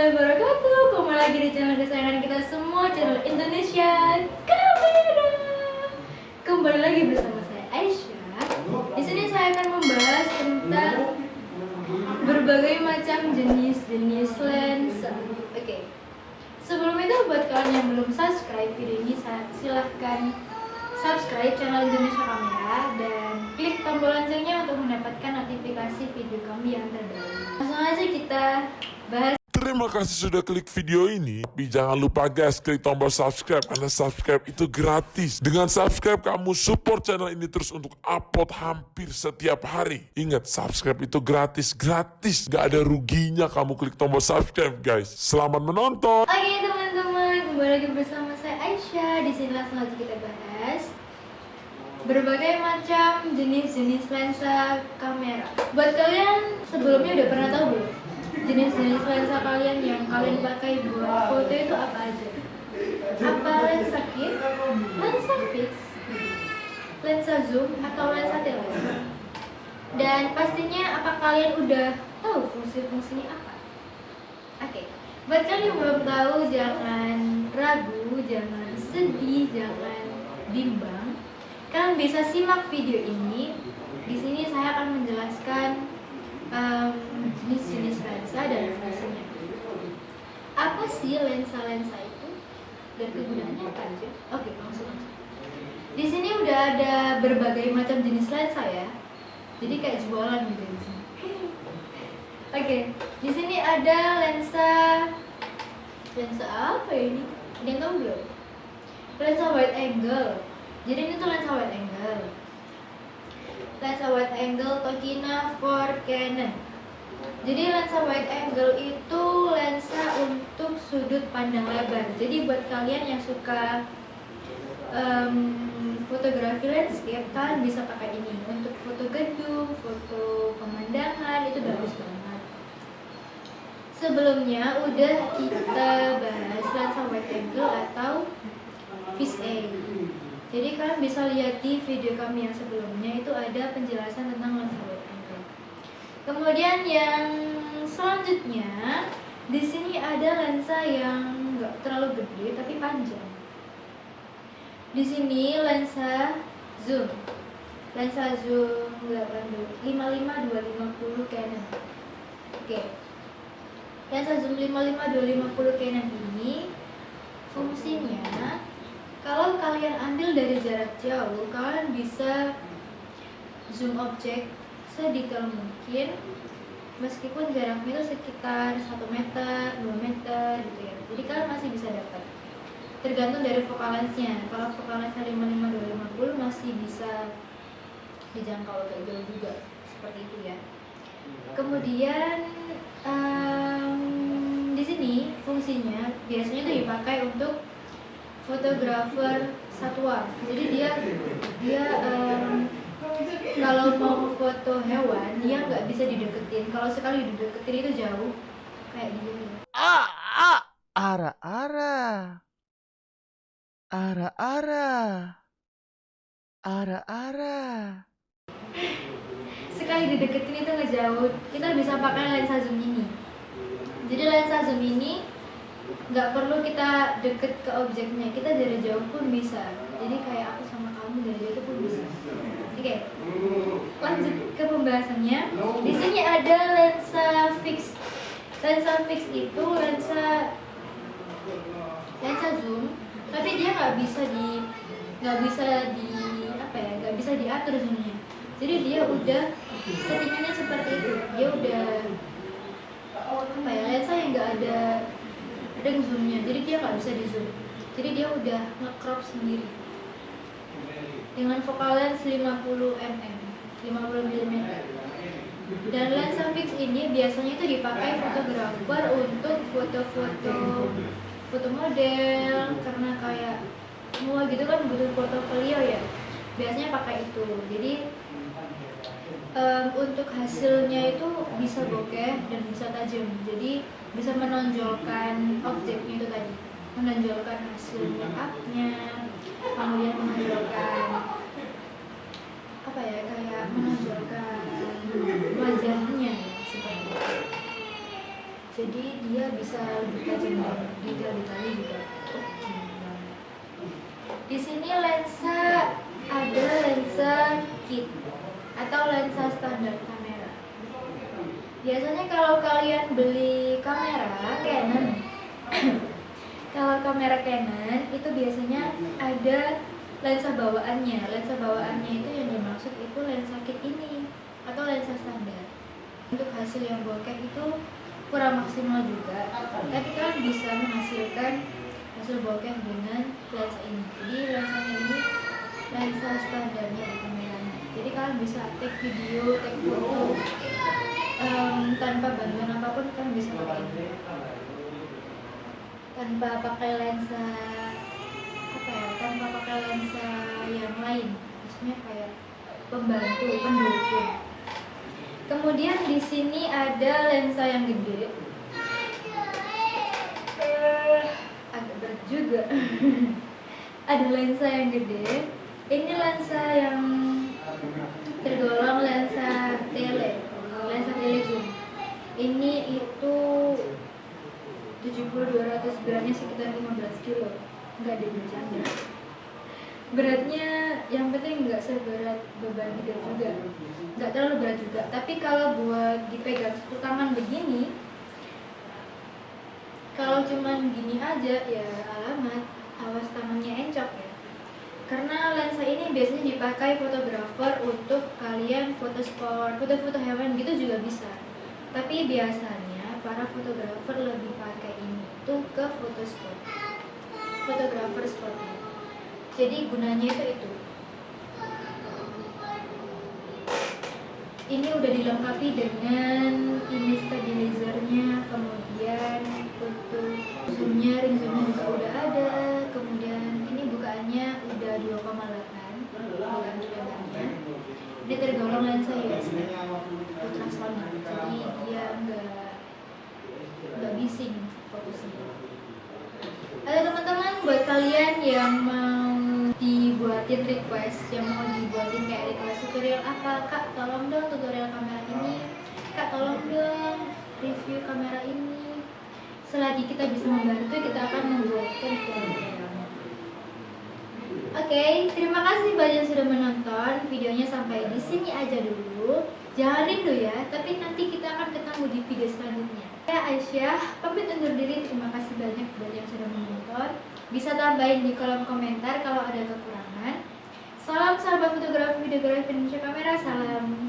warahmatullahi wabarakatuh. Kembali lagi di channel kesayangan kita semua Channel Indonesia Kamera Kembali lagi bersama saya Aisyah. Di sini saya akan membahas tentang Berbagai macam jenis-jenis lensa. Oke. Sebelum itu buat kalian yang belum subscribe video ini Silahkan subscribe channel Indonesia Kamera Dan klik tombol loncengnya untuk mendapatkan notifikasi video kami yang terbaru. Langsung aja kita bahas Terima kasih sudah klik video ini. Tapi jangan lupa guys, klik tombol subscribe karena subscribe itu gratis. Dengan subscribe kamu support channel ini terus untuk upload hampir setiap hari. Ingat, subscribe itu gratis, gratis. Gak ada ruginya kamu klik tombol subscribe guys. Selamat menonton. Oke teman-teman, kembali lagi bersama saya Aisyah. Di sini langsung aja kita bahas berbagai macam jenis-jenis lensa kamera. Buat kalian sebelumnya udah pernah tahu jenis-jenis lensa kalian yang kalian pakai buat foto itu apa aja? Apa lensa kit, lensa fix, lensa zoom atau lensa tele? Dan pastinya apa kalian udah tahu fungsi-fungsinya apa? Oke, buat kalian yang belum tahu jangan ragu, jangan sedih, jangan bimbang. Kalian bisa simak video ini. Di sini saya akan menjelaskan um, jenis-jenis lensa sih lensa-lensa itu dan kegunaannya apa aja? Oke, langsung aja. Di sini udah ada berbagai macam jenis lensa ya. Jadi kayak jualan gitu di sini. Oke, di sini ada lensa lensa apa ini? Ada yang tahu belum? Lensa wide angle. Jadi ini tuh lensa wide angle lensa wide angle Tokina for Canon. Jadi lensa wide angle itu untuk sudut pandang lebar. Jadi buat kalian yang suka um, fotografi landscape, kalian bisa pakai ini untuk foto gedung, foto pemandangan itu bagus banget. Sebelumnya udah kita bahas lensa wide angle atau fisheye. Jadi kalian bisa lihat di video kami yang sebelumnya itu ada penjelasan tentang lensa wide angle. Kemudian yang selanjutnya di sini ada lensa yang nggak terlalu gede tapi panjang. Di sini lensa zoom, lensa zoom 85 250 Canon. Oke, lensa zoom 55 250 Canon ini fungsinya kalau kalian ambil dari jarak jauh, kalian bisa zoom objek sedetail mungkin meskipun jaraknya itu sekitar 1 meter, 2 meter gitu ya. Jadi kalian masih bisa dapat. Tergantung dari focal lensnya. Kalau focal lensnya 55 250 masih bisa dijangkau agak jauh juga seperti itu ya. Kemudian um, di sini fungsinya biasanya itu dipakai untuk fotografer satwa jadi dia dia um, kalau mau foto hewan dia nggak bisa dideketin. Kalau sekali dideketin itu jauh kayak gini ah ah ara ara. Ara ara. Ara ara. Sekali dideketin itu ngejauh kita bisa pakai lensa zoom ini. Jadi lensa zoom ini nggak perlu kita deket ke objeknya. Kita dari jauh pun bisa. Jadi kayak aku sama kamu dari jauh pun bisa oke okay. lanjut ke pembahasannya. Di sini ada lensa fix. Lensa fix itu lensa lensa zoom. Tapi dia nggak bisa di nggak bisa di apa ya nggak bisa diatur zoomnya. Jadi dia udah settingannya seperti itu. Dia udah apa ya lensa yang nggak ada ada zoomnya. Jadi dia nggak bisa di zoom. Jadi dia udah nge-crop sendiri dengan focal lens 50 mm 50 mm dan lensa fix ini biasanya itu dipakai fotografer untuk foto-foto foto model karena kayak semua gitu kan butuh portofolio ya. Biasanya pakai itu. Jadi um, untuk hasilnya itu bisa bokeh dan bisa tajam. Jadi bisa menonjolkan objeknya itu tadi. Menonjolkan hasil make kemudian menonjolkan apa ya kayak menonjolkan wajahnya seperti itu jadi dia bisa lebih tajam dan detail-detailnya juga. Di sini lensa ada lensa kit atau lensa standar kamera. Biasanya kalau kalian beli kamera Canon kalau kamera Canon itu biasanya ada lensa bawaannya. Lensa bawaannya itu yang dimaksud itu lensa kit ini atau lensa standar. Untuk hasil yang bokeh itu kurang maksimal juga tapi kalian bisa menghasilkan hasil bokeh dengan lensa ini. Jadi lensanya ini lensa standarnya di kameranya jadi kalian bisa take video take foto em, tanpa bantuan apa pun kalian bisa pakai. Ini tanpa pakai lensa apa ya tanpa pakai lensa yang lain. Maksudnya kayak pembantu pendukung kemudian di sini ada lensa yang gede. Agak berat juga. Ada lensa yang gede. Ini lensa yang tergolong lensa tele lensa tele zoom ini itu 70 200 beratnya sekitar 15 kilo. Nggak ada bercanda. Beratnya yang penting nggak seberat beban hidup juga. Nggak terlalu berat juga. Tapi kalau buat dipegang satu tangan begini kalau cuman gini aja ya alamat awas tangannya encok ya. Karena lensa ini biasanya dipakai fotografer untuk kalian foto sport foto-foto hewan gitu juga bisa. Tapi biasanya para fotografer lebih pakai ini tuh ke foto sport. Fotografer spotnya jadi gunanya itu itu ini udah dilengkapi dengan image stabilizernya kemudian untuk zoomnya ring zoomnya juga udah ada kemudian ini bukaannya udah 2,8 bukan lebarnya ini tergolong lensa USB ultrasonic. Jadi dia nggak nggak bising fokusnya. Ada teman-teman buat kalian yang dibuatin request yang mau dibuatin kayak request tutorial apa? Kak tolong dong tutorial kamera ini. Kak tolong dong review kamera ini. Selagi kita bisa membantu kita akan membuatkan tutorialnya Oke, terima kasih banyak sudah menonton videonya sampai di sini aja dulu. Jangan rindu ya, tapi nanti kita akan ketemu di video selanjutnya. Saya Aisyah, pamit undur diri. Terima kasih banyak buat yang sudah menonton. Bisa tambahin di kolom komentar kalau ada kekurangan. Salam sahabat fotografi videografi Indonesia Kamera, salam.